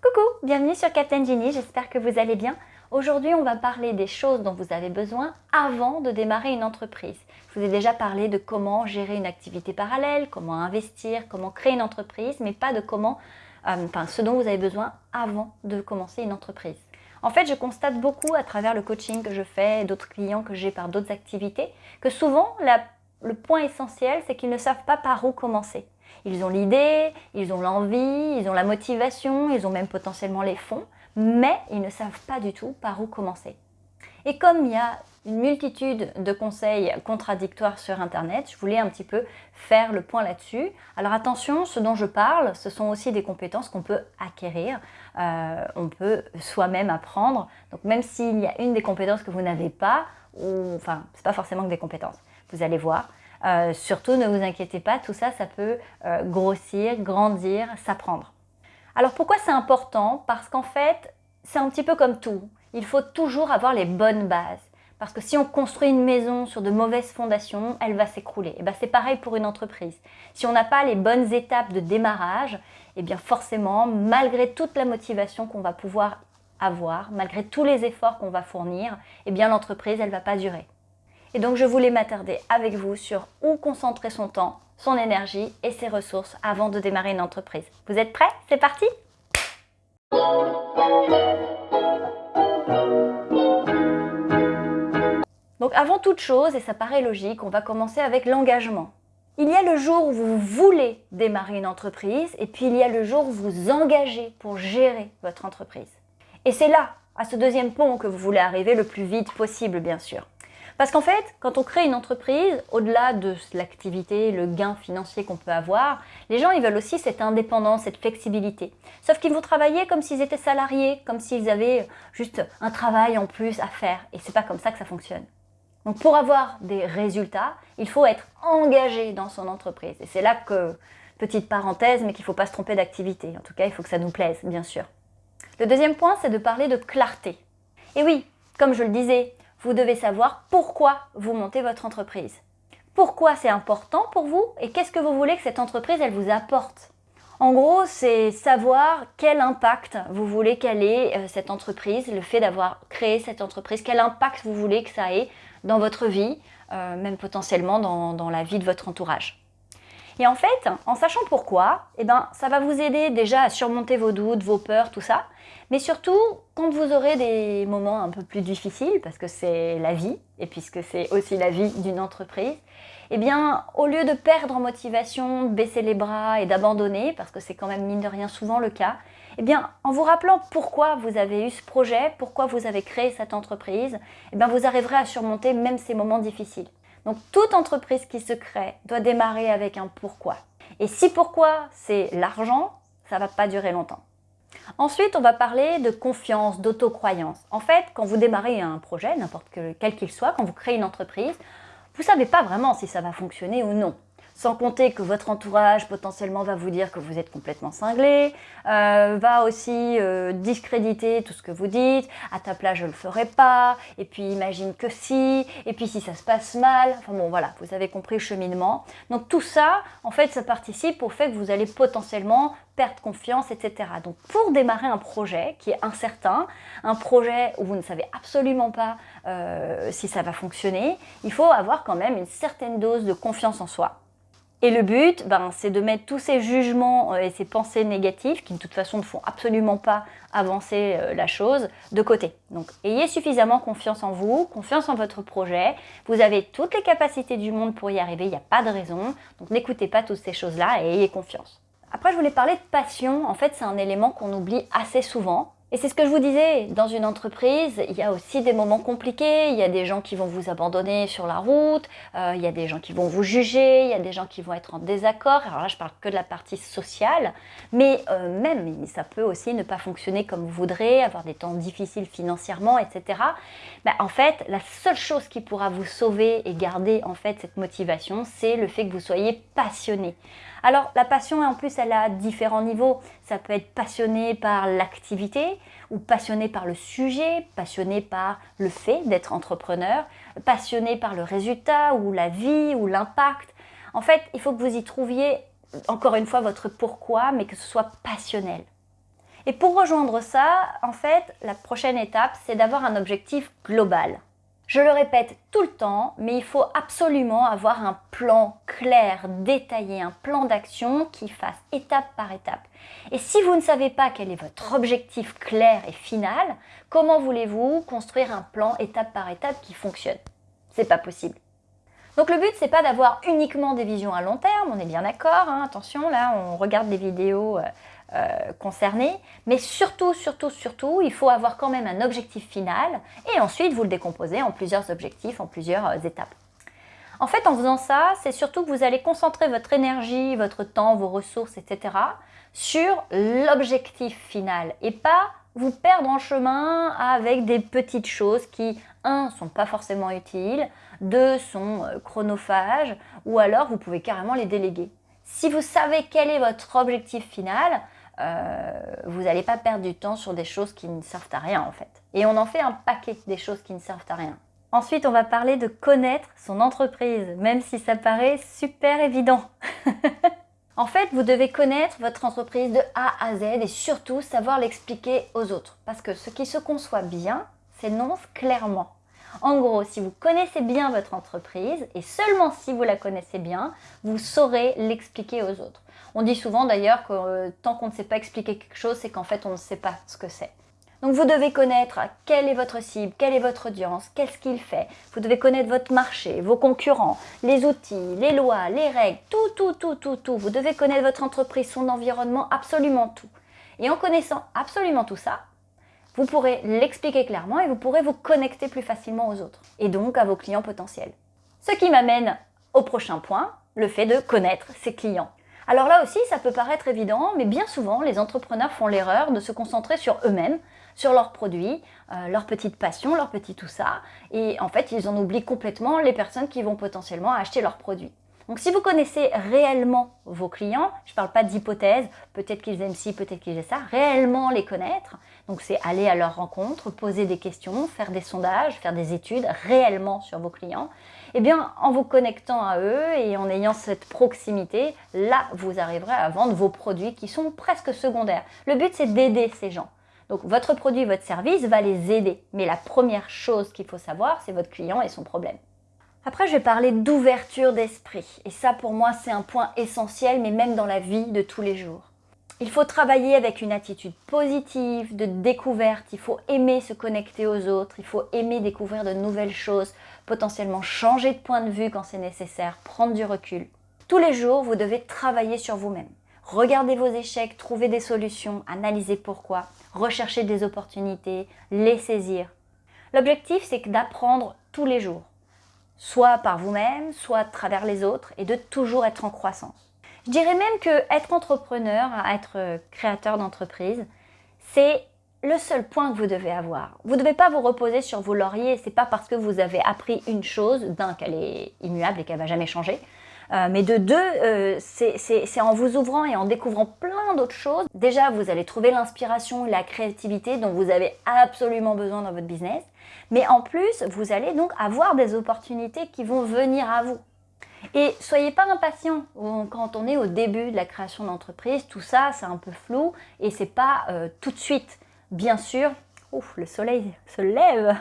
Coucou, bienvenue sur Captain Genie, j'espère que vous allez bien. Aujourd'hui, on va parler des choses dont vous avez besoin avant de démarrer une entreprise. Je vous ai déjà parlé de comment gérer une activité parallèle, comment investir, comment créer une entreprise, mais pas de comment, euh, enfin, ce dont vous avez besoin avant de commencer une entreprise. En fait, je constate beaucoup à travers le coaching que je fais d'autres clients que j'ai par d'autres activités, que souvent, le point essentiel, c'est qu'ils ne savent pas par où commencer. Ils ont l'idée, ils ont l'envie, ils ont la motivation, ils ont même potentiellement les fonds, mais ils ne savent pas du tout par où commencer. Et comme il y a une multitude de conseils contradictoires sur Internet, je voulais un petit peu faire le point là-dessus. Alors attention, ce dont je parle, ce sont aussi des compétences qu'on peut acquérir, euh, on peut soi-même apprendre. Donc même s'il y a une des compétences que vous n'avez pas, ou enfin, c'est pas forcément que des compétences, vous allez voir, euh, surtout, ne vous inquiétez pas, tout ça, ça peut euh, grossir, grandir, s'apprendre. Alors pourquoi c'est important? Parce qu'en fait, c'est un petit peu comme tout. Il faut toujours avoir les bonnes bases. Parce que si on construit une maison sur de mauvaises fondations, elle va s'écrouler. Et ben c'est pareil pour une entreprise. Si on n'a pas les bonnes étapes de démarrage, et eh bien forcément, malgré toute la motivation qu'on va pouvoir avoir, malgré tous les efforts qu'on va fournir, eh bien l'entreprise, elle ne va pas durer. Et donc je voulais m'attarder avec vous sur où concentrer son temps, son énergie et ses ressources avant de démarrer une entreprise. Vous êtes prêts? C'est parti Donc avant toute chose, et ça paraît logique, on va commencer avec l'engagement. Il y a le jour où vous voulez démarrer une entreprise et puis il y a le jour où vous engagez pour gérer votre entreprise. Et c'est là, à ce deuxième pont, que vous voulez arriver le plus vite possible, bien sûr. Parce qu'en fait, quand on crée une entreprise, au-delà de l'activité, le gain financier qu'on peut avoir, les gens ils veulent aussi cette indépendance, cette flexibilité. Sauf qu'ils vont travailler comme s'ils étaient salariés, comme s'ils avaient juste un travail en plus à faire. Et c'est pas comme ça que ça fonctionne. Donc pour avoir des résultats, il faut être engagé dans son entreprise. Et c'est là que, petite parenthèse, mais qu'il ne faut pas se tromper d'activité. En tout cas, il faut que ça nous plaise, bien sûr. Le deuxième point, c'est de parler de clarté. Et oui, comme je le disais, vous devez savoir pourquoi vous montez votre entreprise. Pourquoi c'est important pour vous et qu'est-ce que vous voulez que cette entreprise elle vous apporte? En gros, c'est savoir quel impact vous voulez qu'elle ait euh, cette entreprise, le fait d'avoir créé cette entreprise, quel impact vous voulez que ça ait dans votre vie, euh, même potentiellement dans, dans la vie de votre entourage. Et en fait, en sachant pourquoi, eh ben, ça va vous aider déjà à surmonter vos doutes, vos peurs, tout ça. Mais surtout, quand vous aurez des moments un peu plus difficiles, parce que c'est la vie, et puisque c'est aussi la vie d'une entreprise, eh bien, au lieu de perdre en motivation, de baisser les bras et d'abandonner, parce que c'est quand même mine de rien souvent le cas, eh bien, en vous rappelant pourquoi vous avez eu ce projet, pourquoi vous avez créé cette entreprise, eh bien, vous arriverez à surmonter même ces moments difficiles. Donc toute entreprise qui se crée doit démarrer avec un pourquoi. Et si pourquoi c'est l'argent, ça ne va pas durer longtemps. Ensuite, on va parler de confiance, d'autocroyance. En fait, quand vous démarrez un projet, n'importe quel qu'il soit, quand vous créez une entreprise, vous ne savez pas vraiment si ça va fonctionner ou non. Sans compter que votre entourage potentiellement va vous dire que vous êtes complètement cinglé, euh, va aussi euh, discréditer tout ce que vous dites, à ta place je le ferai pas, et puis imagine que si, et puis si ça se passe mal, enfin bon voilà, vous avez compris le cheminement. Donc tout ça, en fait, ça participe au fait que vous allez potentiellement perdre confiance, etc. Donc pour démarrer un projet qui est incertain, un projet où vous ne savez absolument pas euh, si ça va fonctionner, il faut avoir quand même une certaine dose de confiance en soi. Et le but, ben, c'est de mettre tous ces jugements euh, et ces pensées négatives, qui de toute façon ne font absolument pas avancer euh, la chose, de côté. Donc ayez suffisamment confiance en vous, confiance en votre projet. Vous avez toutes les capacités du monde pour y arriver, il n'y a pas de raison. Donc n'écoutez pas toutes ces choses-là et ayez confiance. Après, je voulais parler de passion. En fait, c'est un élément qu'on oublie assez souvent. Et c'est ce que je vous disais, dans une entreprise, il y a aussi des moments compliqués, il y a des gens qui vont vous abandonner sur la route, euh, il y a des gens qui vont vous juger, il y a des gens qui vont être en désaccord, alors là je parle que de la partie sociale, mais euh, même ça peut aussi ne pas fonctionner comme vous voudrez, avoir des temps difficiles financièrement, etc. Ben, en fait, la seule chose qui pourra vous sauver et garder en fait cette motivation, c'est le fait que vous soyez passionné. Alors la passion, en plus, elle a différents niveaux. Ça peut être passionné par l'activité ou passionné par le sujet, passionné par le fait d'être entrepreneur, passionné par le résultat ou la vie ou l'impact. En fait, il faut que vous y trouviez, encore une fois, votre pourquoi, mais que ce soit passionnel. Et pour rejoindre ça, en fait, la prochaine étape, c'est d'avoir un objectif global. Je le répète tout le temps, mais il faut absolument avoir un plan clair, détaillé, un plan d'action qui fasse étape par étape. Et si vous ne savez pas quel est votre objectif clair et final, comment voulez-vous construire un plan étape par étape qui fonctionne? C'est pas possible. Donc le but, c'est pas d'avoir uniquement des visions à long terme, on est bien d'accord, hein, attention, là, on regarde des vidéos euh, concernés, mais surtout, surtout, surtout, il faut avoir quand même un objectif final et ensuite vous le décomposez en plusieurs objectifs, en plusieurs euh, étapes. En fait, en faisant ça, c'est surtout que vous allez concentrer votre énergie, votre temps, vos ressources, etc. sur l'objectif final et pas vous perdre en chemin avec des petites choses qui, un, sont pas forcément utiles, deux, sont euh, chronophages, ou alors vous pouvez carrément les déléguer. Si vous savez quel est votre objectif final, euh, vous n'allez pas perdre du temps sur des choses qui ne servent à rien en fait. Et on en fait un paquet des choses qui ne servent à rien. Ensuite, on va parler de connaître son entreprise, même si ça paraît super évident. en fait, vous devez connaître votre entreprise de A à Z et surtout savoir l'expliquer aux autres. Parce que ce qui se conçoit bien s'énonce clairement. En gros, si vous connaissez bien votre entreprise, et seulement si vous la connaissez bien, vous saurez l'expliquer aux autres. On dit souvent d'ailleurs que euh, tant qu'on ne sait pas expliquer quelque chose, c'est qu'en fait on ne sait pas ce que c'est. Donc vous devez connaître quelle est votre cible, quelle est votre audience, qu'est-ce qu'il fait. Vous devez connaître votre marché, vos concurrents, les outils, les lois, les règles, tout, tout, tout, tout, tout. Vous devez connaître votre entreprise, son environnement, absolument tout. Et en connaissant absolument tout ça, vous pourrez l'expliquer clairement et vous pourrez vous connecter plus facilement aux autres et donc à vos clients potentiels. Ce qui m'amène au prochain point, le fait de connaître ses clients. Alors là aussi, ça peut paraître évident, mais bien souvent, les entrepreneurs font l'erreur de se concentrer sur eux-mêmes, sur leurs produits, euh, leurs petites passions, leurs petits tout ça, et en fait, ils en oublient complètement les personnes qui vont potentiellement acheter leurs produits. Donc si vous connaissez réellement vos clients, je ne parle pas d'hypothèse, peut-être qu'ils aiment ci, peut-être qu'ils aiment ça, réellement les connaître, donc c'est aller à leur rencontre, poser des questions, faire des sondages, faire des études réellement sur vos clients, eh bien en vous connectant à eux et en ayant cette proximité, là vous arriverez à vendre vos produits qui sont presque secondaires. Le but c'est d'aider ces gens. Donc votre produit, votre service va les aider. Mais la première chose qu'il faut savoir, c'est votre client et son problème. Après, je vais parler d'ouverture d'esprit. Et ça, pour moi, c'est un point essentiel, mais même dans la vie de tous les jours. Il faut travailler avec une attitude positive, de découverte. Il faut aimer se connecter aux autres. Il faut aimer découvrir de nouvelles choses, potentiellement changer de point de vue quand c'est nécessaire, prendre du recul. Tous les jours, vous devez travailler sur vous-même. Regardez vos échecs, trouver des solutions, analyser pourquoi, rechercher des opportunités, les saisir. L'objectif, c'est d'apprendre tous les jours soit par vous-même, soit à travers les autres, et de toujours être en croissance. Je dirais même que être entrepreneur, être créateur d'entreprise, c'est le seul point que vous devez avoir. Vous ne devez pas vous reposer sur vos lauriers, c'est pas parce que vous avez appris une chose, d'un, qu'elle est immuable et qu'elle va jamais changer, euh, mais de deux, euh, c'est en vous ouvrant et en découvrant plein d'autres choses. Déjà, vous allez trouver l'inspiration et la créativité dont vous avez absolument besoin dans votre business. Mais en plus, vous allez donc avoir des opportunités qui vont venir à vous. Et soyez pas impatient quand on est au début de la création d'entreprise, tout ça c'est un peu flou et c'est pas euh, tout de suite. Bien sûr, ouf, le soleil se lève.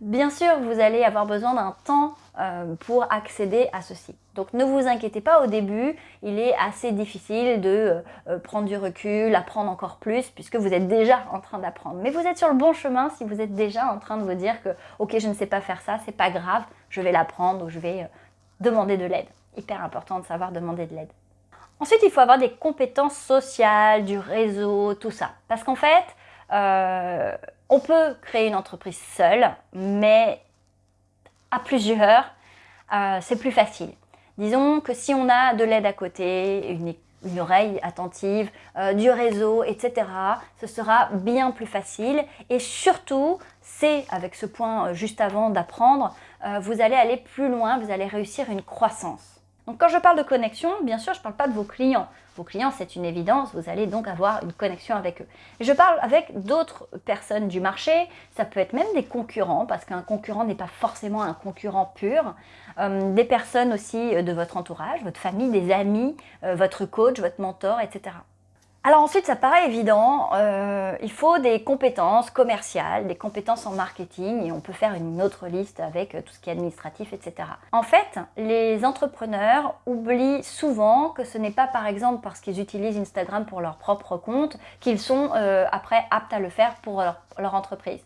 Bien sûr, vous allez avoir besoin d'un temps euh, pour accéder à ceci. Donc ne vous inquiétez pas au début, il est assez difficile de euh, prendre du recul, apprendre encore plus puisque vous êtes déjà en train d'apprendre. Mais vous êtes sur le bon chemin si vous êtes déjà en train de vous dire que ok je ne sais pas faire ça, c'est pas grave, je vais l'apprendre ou je vais euh, demander de l'aide. Hyper important de savoir demander de l'aide. Ensuite, il faut avoir des compétences sociales, du réseau, tout ça. Parce qu'en fait, on peut créer une entreprise seule, mais à plusieurs, euh, c'est plus facile. Disons que si on a de l'aide à côté, une, oreille attentive, euh, du réseau, etc., ce sera bien plus facile. Et surtout, c'est avec ce point euh, juste avant d'apprendre, vous allez aller plus loin, vous allez réussir une croissance. Donc quand je parle de connexion, bien sûr, je ne parle pas de vos clients. Vos clients, c'est une évidence, vous allez donc avoir une connexion avec eux. Je parle avec d'autres personnes du marché, ça peut être même des concurrents, parce qu'un concurrent n'est pas forcément un concurrent pur. Euh, des personnes aussi euh, de votre entourage, votre famille, des amis, euh, votre coach, votre mentor, etc. Alors ensuite, ça paraît évident, euh, il faut des compétences commerciales, des compétences en marketing, et on peut faire une autre liste avec euh, tout ce qui est administratif, etc. En fait, les entrepreneurs oublient souvent que ce n'est pas par exemple parce qu'ils utilisent Instagram pour leur propre compte qu'ils sont euh, après aptes à le faire pour leur entreprise.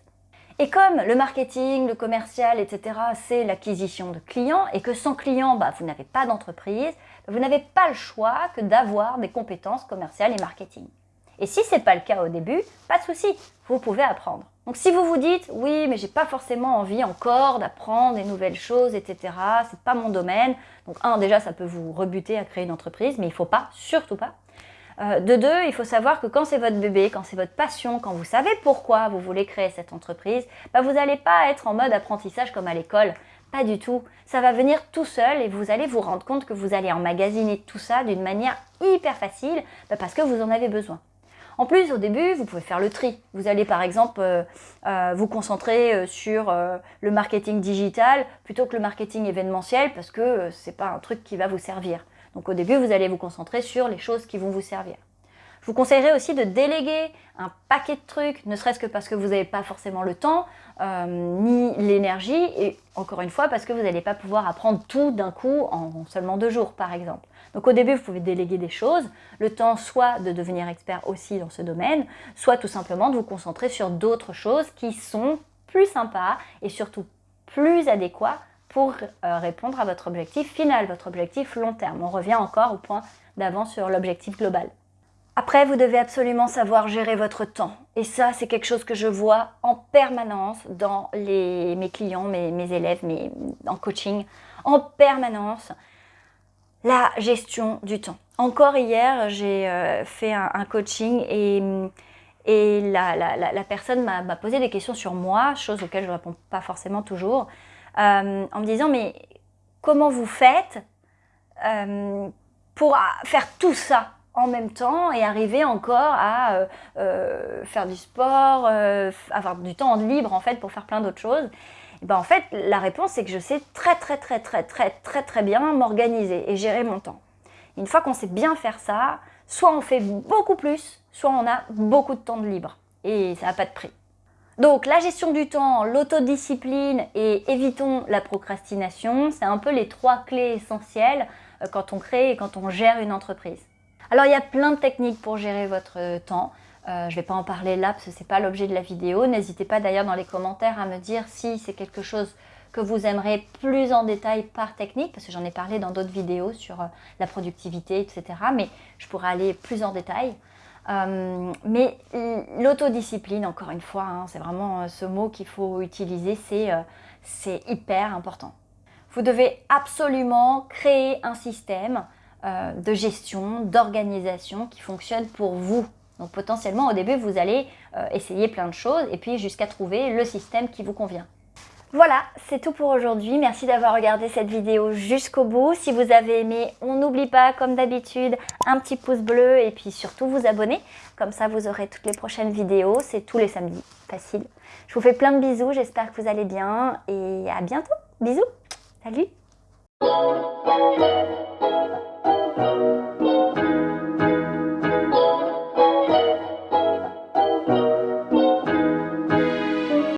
Et comme le marketing, le commercial, etc., c'est l'acquisition de clients, et que sans clients, bah, vous n'avez pas d'entreprise, vous n'avez pas le choix que d'avoir des compétences commerciales et marketing. Et si ce n'est pas le cas au début, pas de souci, vous pouvez apprendre. Donc si vous vous dites, oui, mais j'ai pas forcément envie encore d'apprendre des nouvelles choses, etc., c'est pas mon domaine. Donc un, déjà, ça peut vous rebuter à créer une entreprise, mais il faut pas, surtout pas. Euh, de deux, il faut savoir que quand c'est votre bébé, quand c'est votre passion, quand vous savez pourquoi vous voulez créer cette entreprise, bah, vous n'allez pas être en mode apprentissage comme à l'école. Pas du tout. Ça va venir tout seul et vous allez vous rendre compte que vous allez emmagasiner tout ça d'une manière hyper facile bah, parce que vous en avez besoin. En plus, au début, vous pouvez faire le tri. Vous allez par exemple euh, euh, vous concentrer sur le marketing digital plutôt que le marketing événementiel parce que ce n'est pas un truc qui va vous servir. Donc au début, vous allez vous concentrer sur les choses qui vont vous servir. Je vous conseillerais aussi de déléguer un paquet de trucs, ne serait-ce que parce que vous n'avez pas forcément le temps, euh, ni l'énergie, et encore une fois, parce que vous n'allez pas pouvoir apprendre tout d'un coup en seulement deux jours, par exemple. Donc au début, vous pouvez déléguer des choses, le temps soit de devenir expert aussi dans ce domaine, soit tout simplement de vous concentrer sur d'autres choses qui sont plus sympas et surtout plus adéquats pour euh, répondre à votre objectif final, votre objectif long terme. On revient encore au point d'avant sur l'objectif global. Après, vous devez absolument savoir gérer votre temps. Et ça, c'est quelque chose que je vois en permanence dans mes clients, mes, élèves, mes, en coaching. En permanence, la gestion du temps. Encore hier, j'ai euh, fait un, coaching et, et la, la personne m'a posé des questions sur moi, chose auxquelles je ne réponds pas forcément toujours. Euh, en me disant mais comment vous faites euh, pour faire tout ça en même temps et arriver encore à euh, faire du sport, avoir du temps libre en fait pour faire plein d'autres choses et ben en fait la réponse c'est que je sais très très très très très très très bien m'organiser et gérer mon temps. Une fois qu'on sait bien faire ça, soit on fait beaucoup plus, soit on a beaucoup de temps de libre et ça n'a pas de prix. Donc la gestion du temps, l'autodiscipline et évitons la procrastination, c'est un peu les trois clés essentielles euh, quand on crée et quand on gère une entreprise. Alors il y a plein de techniques pour gérer votre temps. Euh, je ne vais pas en parler là parce que ce n'est pas l'objet de la vidéo. N'hésitez pas d'ailleurs dans les commentaires à me dire si c'est quelque chose que vous aimerez plus en détail par technique, parce que j'en ai parlé dans d'autres vidéos sur euh, la productivité, etc. Mais je pourrais aller plus en détail. Euh, mais l'autodiscipline, encore une fois, hein, c'est vraiment euh, ce mot qu'il faut utiliser, euh, c'est hyper important. Vous devez absolument créer un système de gestion, d'organisation qui fonctionne pour vous. Donc potentiellement au début, vous allez essayer plein de choses et puis jusqu'à trouver le système qui vous convient. Voilà, c'est tout pour aujourd'hui. Merci d'avoir regardé cette vidéo jusqu'au bout. Si vous avez aimé, on n'oublie pas, comme d'habitude, un petit pouce bleu et puis surtout vous abonner. Comme ça, vous aurez toutes les prochaines vidéos. C'est tous les samedis. Facile. Je vous fais plein de bisous. J'espère que vous allez bien et à bientôt. Bisous. Salut